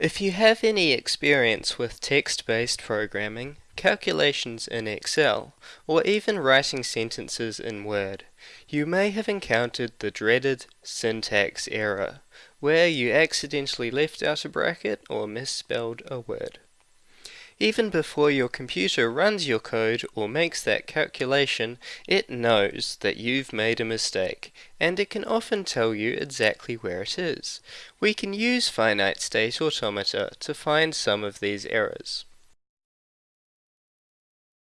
If you have any experience with text-based programming, calculations in Excel, or even writing sentences in Word, you may have encountered the dreaded syntax error, where you accidentally left out a bracket or misspelled a word. Even before your computer runs your code or makes that calculation, it knows that you've made a mistake, and it can often tell you exactly where it is. We can use finite state automata to find some of these errors.